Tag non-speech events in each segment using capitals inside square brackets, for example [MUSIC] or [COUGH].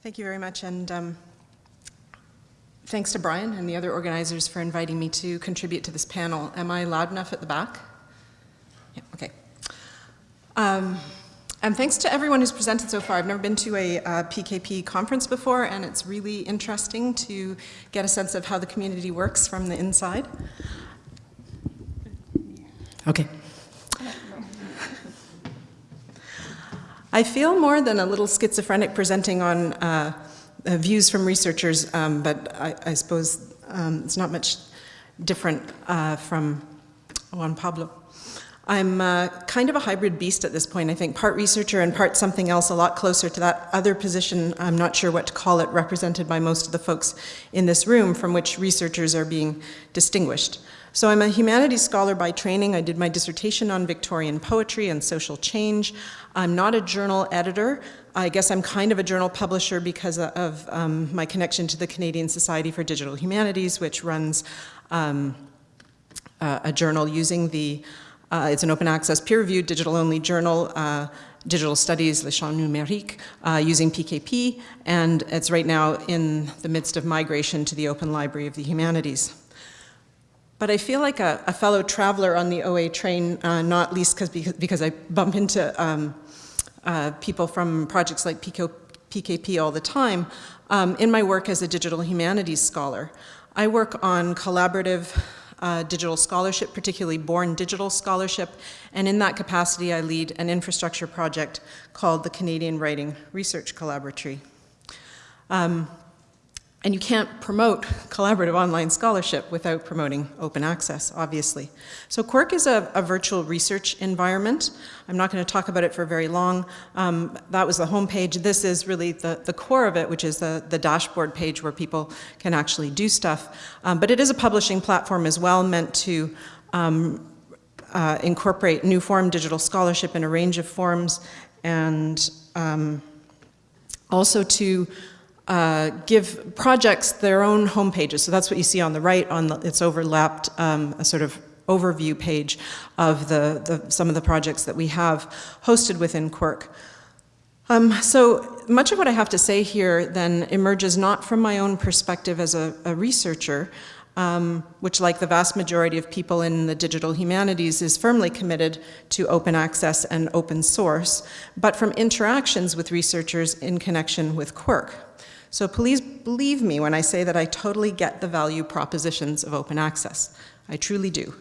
Thank you very much, and um, thanks to Brian and the other organizers for inviting me to contribute to this panel. Am I loud enough at the back? Yeah, okay. Um, and thanks to everyone who's presented so far. I've never been to a uh, PKP conference before, and it's really interesting to get a sense of how the community works from the inside. Okay. I feel more than a little schizophrenic presenting on uh, uh, views from researchers, um, but I, I suppose um, it's not much different uh, from Juan Pablo. I'm uh, kind of a hybrid beast at this point, I think, part researcher and part something else a lot closer to that other position, I'm not sure what to call it, represented by most of the folks in this room from which researchers are being distinguished. So I'm a humanities scholar by training. I did my dissertation on Victorian poetry and social change. I'm not a journal editor. I guess I'm kind of a journal publisher because of um, my connection to the Canadian Society for Digital Humanities, which runs um, uh, a journal using the, uh, it's an open access peer-reviewed digital-only journal, uh, Digital Studies, Le Champ Numérique, uh, using PKP, and it's right now in the midst of migration to the Open Library of the Humanities. But I feel like a, a fellow traveler on the OA train, uh, not least because, because I bump into um, uh, people from projects like PK, PKP all the time, um, in my work as a digital humanities scholar. I work on collaborative uh, digital scholarship, particularly born digital scholarship, and in that capacity I lead an infrastructure project called the Canadian Writing Research Collaboratory. Um, and you can't promote collaborative online scholarship without promoting open access, obviously. So Quirk is a, a virtual research environment. I'm not going to talk about it for very long. Um, that was the homepage. This is really the, the core of it, which is the, the dashboard page where people can actually do stuff. Um, but it is a publishing platform as well, meant to um, uh, incorporate new form digital scholarship in a range of forms and um, also to uh, give projects their own home pages. So that's what you see on the right, on the, it's overlapped, um, a sort of overview page of the, the, some of the projects that we have hosted within Quirk. Um, so much of what I have to say here then emerges not from my own perspective as a, a researcher, um, which like the vast majority of people in the digital humanities is firmly committed to open access and open source, but from interactions with researchers in connection with Quirk. So please believe me when I say that I totally get the value propositions of open access. I truly do.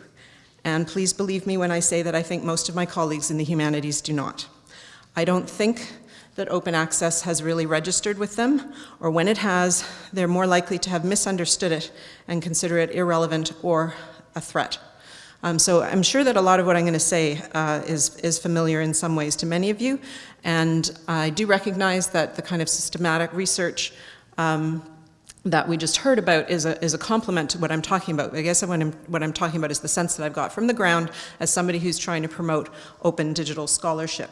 And please believe me when I say that I think most of my colleagues in the humanities do not. I don't think that open access has really registered with them, or when it has, they're more likely to have misunderstood it and consider it irrelevant or a threat. Um, so I'm sure that a lot of what I'm going to say uh, is, is familiar in some ways to many of you, and I do recognize that the kind of systematic research um, that we just heard about is a, is a complement to what I'm talking about. I guess what I'm, what I'm talking about is the sense that I've got from the ground as somebody who's trying to promote open digital scholarship.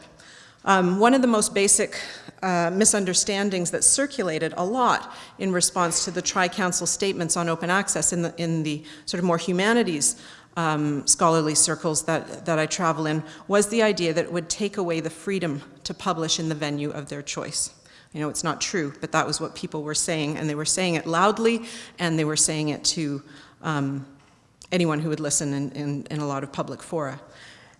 Um, one of the most basic uh, misunderstandings that circulated a lot in response to the Tri-Council statements on open access in the, in the sort of more humanities um, scholarly circles that, that I travel in was the idea that it would take away the freedom to publish in the venue of their choice. You know it's not true, but that was what people were saying, and they were saying it loudly, and they were saying it to um, anyone who would listen in, in, in a lot of public fora.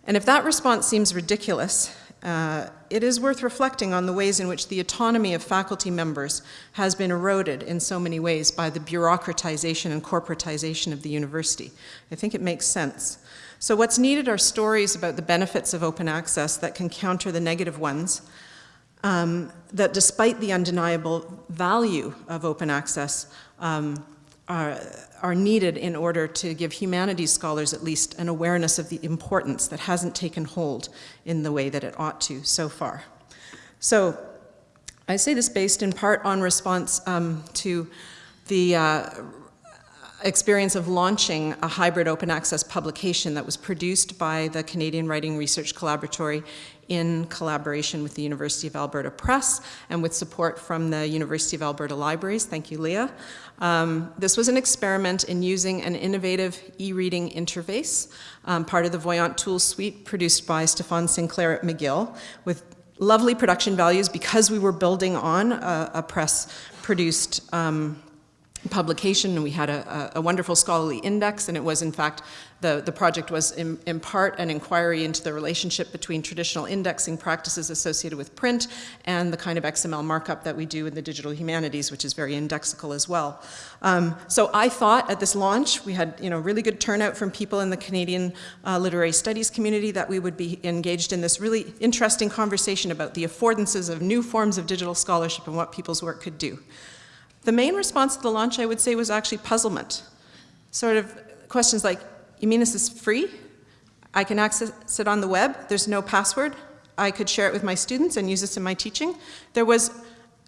And if that response seems ridiculous, uh, it is worth reflecting on the ways in which the autonomy of faculty members has been eroded in so many ways by the bureaucratization and corporatization of the university. I think it makes sense. So what's needed are stories about the benefits of open access that can counter the negative ones, um, that despite the undeniable value of open access, um, are, are needed in order to give humanities scholars at least an awareness of the importance that hasn't taken hold in the way that it ought to so far. So I say this based in part on response um, to the uh, experience of launching a hybrid open access publication that was produced by the Canadian Writing Research Collaboratory in collaboration with the University of Alberta Press and with support from the University of Alberta Libraries. Thank you, Leah. Um, this was an experiment in using an innovative e-reading interface, um, part of the Voyant Tools suite produced by Stefan Sinclair at McGill, with lovely production values because we were building on a, a press-produced um, publication and we had a, a, wonderful scholarly index and it was in fact the, the project was in, in, part an inquiry into the relationship between traditional indexing practices associated with print and the kind of XML markup that we do in the digital humanities which is very indexical as well. Um, so I thought at this launch we had you know really good turnout from people in the Canadian uh, literary studies community that we would be engaged in this really interesting conversation about the affordances of new forms of digital scholarship and what people's work could do. The main response to the launch, I would say, was actually puzzlement. Sort of questions like, you mean this is free? I can access it on the web, there's no password, I could share it with my students and use this in my teaching. There was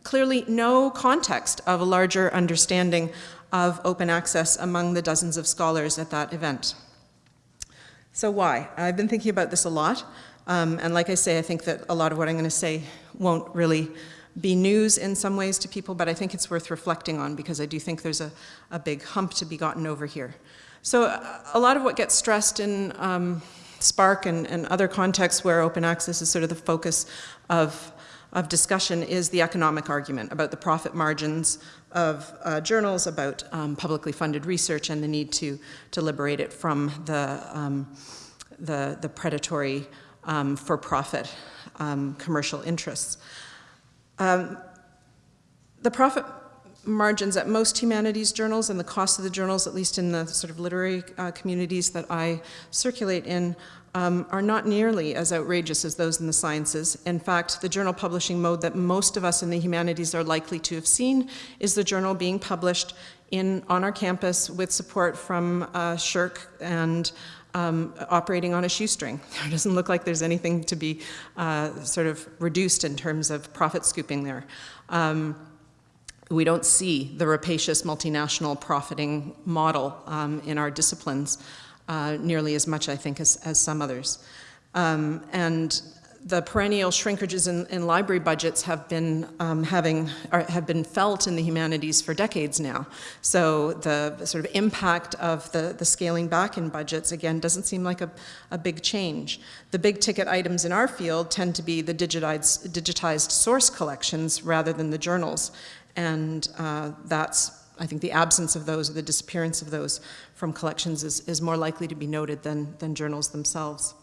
clearly no context of a larger understanding of open access among the dozens of scholars at that event. So why? I've been thinking about this a lot, um, and like I say, I think that a lot of what I'm going to say won't really be news in some ways to people, but I think it's worth reflecting on because I do think there's a, a big hump to be gotten over here. So a lot of what gets stressed in um, SPARC and, and other contexts where open access is sort of the focus of, of discussion is the economic argument about the profit margins of uh, journals, about um, publicly funded research and the need to, to liberate it from the, um, the, the predatory um, for-profit um, commercial interests. Um, the profit margins at most humanities journals and the cost of the journals, at least in the sort of literary uh, communities that I circulate in, um, are not nearly as outrageous as those in the sciences. In fact, the journal publishing mode that most of us in the humanities are likely to have seen is the journal being published in, on our campus with support from uh, SSHRC and um, operating on a shoestring. [LAUGHS] It doesn't look like there's anything to be uh, sort of reduced in terms of profit scooping there. Um, we don't see the rapacious multinational profiting model um, in our disciplines uh, nearly as much, I think, as, as some others. Um, and the perennial shrinkages in, in library budgets have been um, having have been felt in the humanities for decades now. So the sort of impact of the, the scaling back in budgets again doesn't seem like a, a big change. The big ticket items in our field tend to be the digitized, digitized source collections rather than the journals, and uh, that's I think the absence of those or the disappearance of those from collections is, is more likely to be noted than, than journals themselves.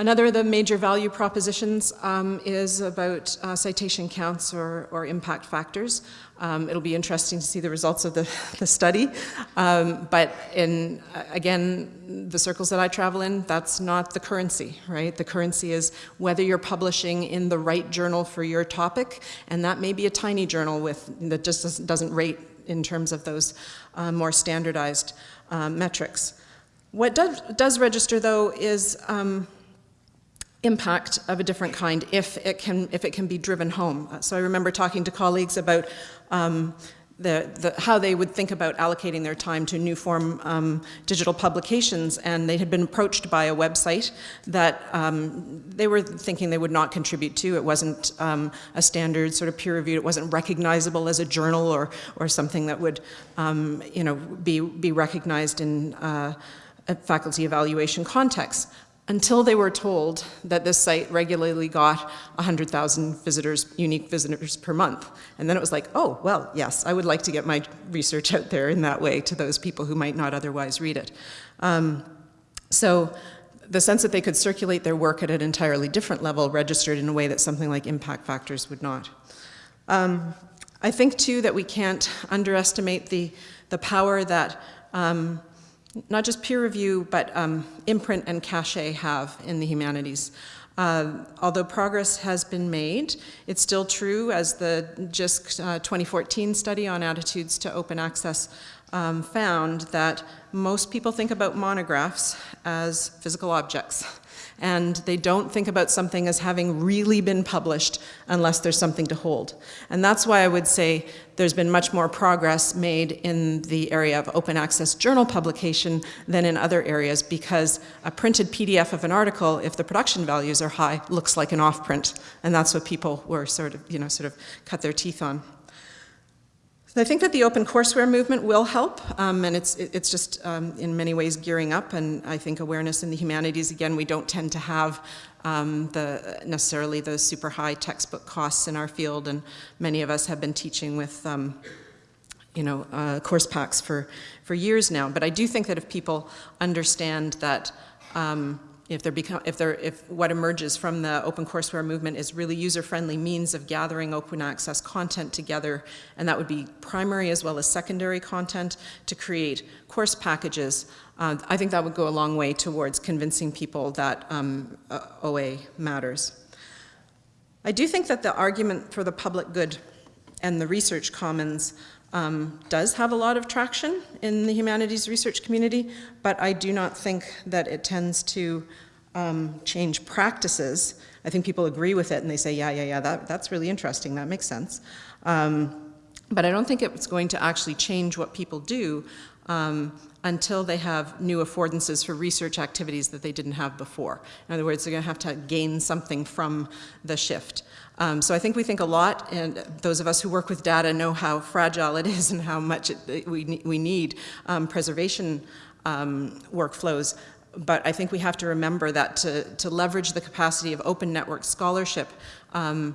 Another of the major value propositions um, is about uh, citation counts or, or impact factors. Um, it'll be interesting to see the results of the, [LAUGHS] the study. Um, but in, again, the circles that I travel in, that's not the currency, right? The currency is whether you're publishing in the right journal for your topic, and that may be a tiny journal with, that just doesn't rate in terms of those uh, more standardized uh, metrics. What does, does register, though, is um, impact of a different kind if it can, if it can be driven home. Uh, so I remember talking to colleagues about um, the, the, how they would think about allocating their time to new form um, digital publications and they had been approached by a website that um, they were thinking they would not contribute to. It wasn't um, a standard sort of peer reviewed, it wasn't recognizable as a journal or, or something that would um, you know, be, be recognized in uh, a faculty evaluation context until they were told that this site regularly got 100,000 visitors, unique visitors per month. And then it was like, oh, well, yes, I would like to get my research out there in that way to those people who might not otherwise read it. Um, so the sense that they could circulate their work at an entirely different level registered in a way that something like impact factors would not. Um, I think too that we can't underestimate the, the power that um, not just peer review, but um, imprint and cachet have in the humanities. Uh, although progress has been made, it's still true, as the JISC uh, 2014 study on attitudes to open access um, found, that most people think about monographs as physical objects and they don't think about something as having really been published unless there's something to hold. And that's why I would say there's been much more progress made in the area of open access journal publication than in other areas because a printed PDF of an article, if the production values are high, looks like an off print. And that's what people were sort of, you know, sort of cut their teeth on. So I think that the open courseware movement will help, um, and it's, it's just um, in many ways gearing up, and I think awareness in the humanities, again, we don't tend to have um, the, necessarily the super high textbook costs in our field, and many of us have been teaching with um, you know, uh, course packs for, for years now. But I do think that if people understand that um, if become, if if what emerges from the open courseware movement is really user-friendly means of gathering open access content together, and that would be primary as well as secondary content to create course packages, uh, I think that would go a long way towards convincing people that um, uh, OA matters. I do think that the argument for the public good and the research commons um, does have a lot of traction in the humanities research community, but I do not think that it tends to um, change practices. I think people agree with it and they say, yeah, yeah, yeah, that, that's really interesting, that makes sense. Um, but I don't think it's going to actually change what people do um, until they have new affordances for research activities that they didn't have before. In other words, they're going to have to gain something from the shift. Um, so I think we think a lot, and those of us who work with data know how fragile it is [LAUGHS] and how much it, we, we need um, preservation um, workflows. But I think we have to remember that to, to leverage the capacity of open network scholarship, um,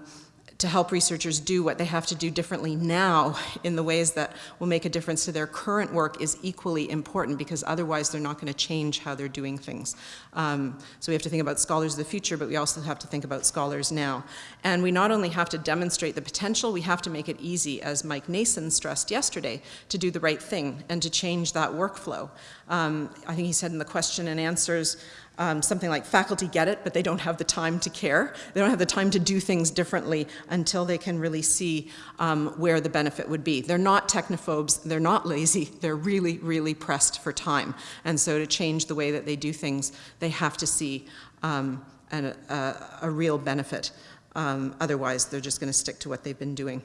to help researchers do what they have to do differently now in the ways that will make a difference to their current work is equally important because otherwise they're not going to change how they're doing things. Um, so we have to think about scholars of the future, but we also have to think about scholars now. And we not only have to demonstrate the potential, we have to make it easy, as Mike Nason stressed yesterday, to do the right thing and to change that workflow. Um, I think he said in the question and answers, um, something like faculty get it, but they don't have the time to care. They don't have the time to do things differently until they can really see um, where the benefit would be. They're not technophobes, they're not lazy, they're really, really pressed for time. And so to change the way that they do things, they have to see um, an, a, a, real benefit. Um, otherwise, they're just going to stick to what they've been doing.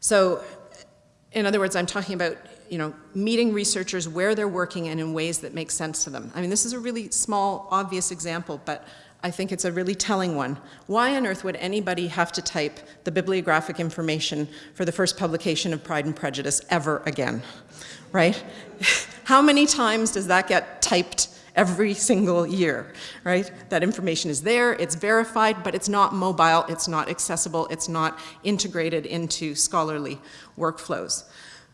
So in other words, I'm talking about you know, meeting researchers where they're working and in ways that make sense to them. I mean, this is a really small, obvious example, but I think it's a really telling one. Why on earth would anybody have to type the bibliographic information for the first publication of Pride and Prejudice ever again, right? [LAUGHS] How many times does that get typed every single year, right? That information is there, it's verified, but it's not mobile, it's not accessible, it's not integrated into scholarly workflows.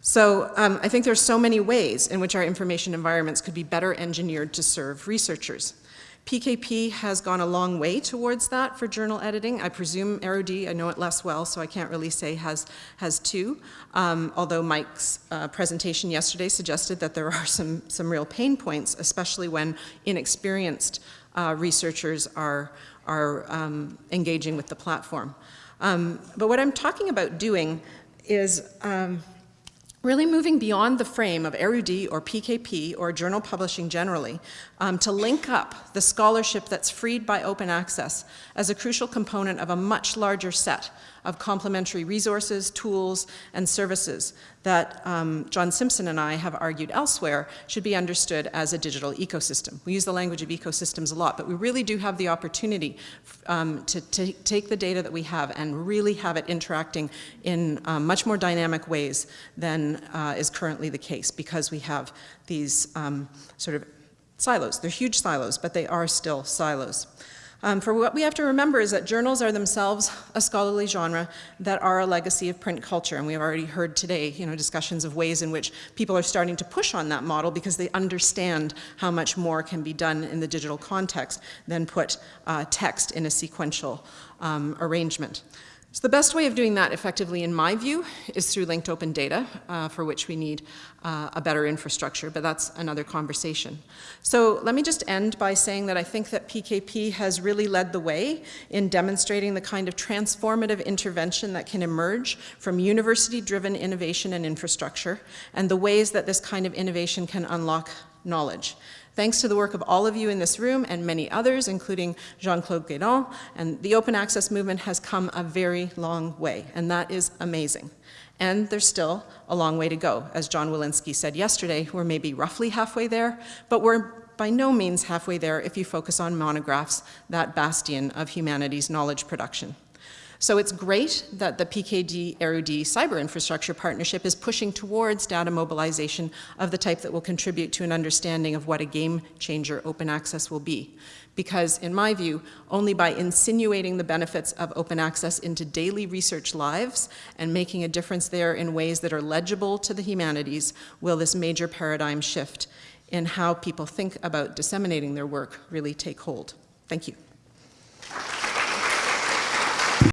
So um, I think there's so many ways in which our information environments could be better engineered to serve researchers. PKP has gone a long way towards that for journal editing. I presume Érudit, I know it less well, so I can't really say has, has too. Um, although Mike's uh, presentation yesterday suggested that there [LAUGHS] are some, some real pain points, especially when inexperienced uh, researchers are, are um, engaging with the platform. Um, but what I'm talking about doing is um, really moving beyond the frame of Érudit or PKP or journal publishing generally um, to link up the scholarship that's freed by open access as a crucial component of a much larger set of complementary resources, tools, and services that um, John Simpson and I have argued elsewhere should be understood as a digital ecosystem. We use the language of ecosystems a lot, but we really do have the opportunity um, to, take the data that we have and really have it interacting in um, much more dynamic ways than uh, is currently the case because we have these um, sort of silos. They're huge silos, but they are still silos. Um, for what we have to remember is that journals are themselves a scholarly genre that are a legacy of print culture. And we have already heard today, you know, discussions of ways in which people are starting to push on that model because they understand how much more can be done in the digital context than put uh, text in a sequential um, arrangement. So the best way of doing that effectively, in my view, is through linked open data, uh, for which we need uh, a better infrastructure, but that's another conversation. So let me just end by saying that I think that PKP has really led the way in demonstrating the kind of transformative intervention that can emerge from university-driven innovation and infrastructure, and the ways that this kind of innovation can unlock knowledge. Thanks to the work of all of you in this room and many others, including Jean-Claude Guédon, and the open access movement has come a very long way, and that is amazing. And there's still a long way to go. As John Willinsky said yesterday, we're maybe roughly halfway there, but we're by no means halfway there if you focus on monographs, that bastion of humanity's knowledge production. So it's great that the PKP Érudit Cyber Infrastructure Partnership is pushing towards data mobilization of the type that will contribute to an understanding of what a game changer open access will be. Because in my view, only by insinuating the benefits of open access into daily research lives and making a difference there in ways that are legible to the humanities will this major paradigm shift in how people think about disseminating their work really take hold. Thank you.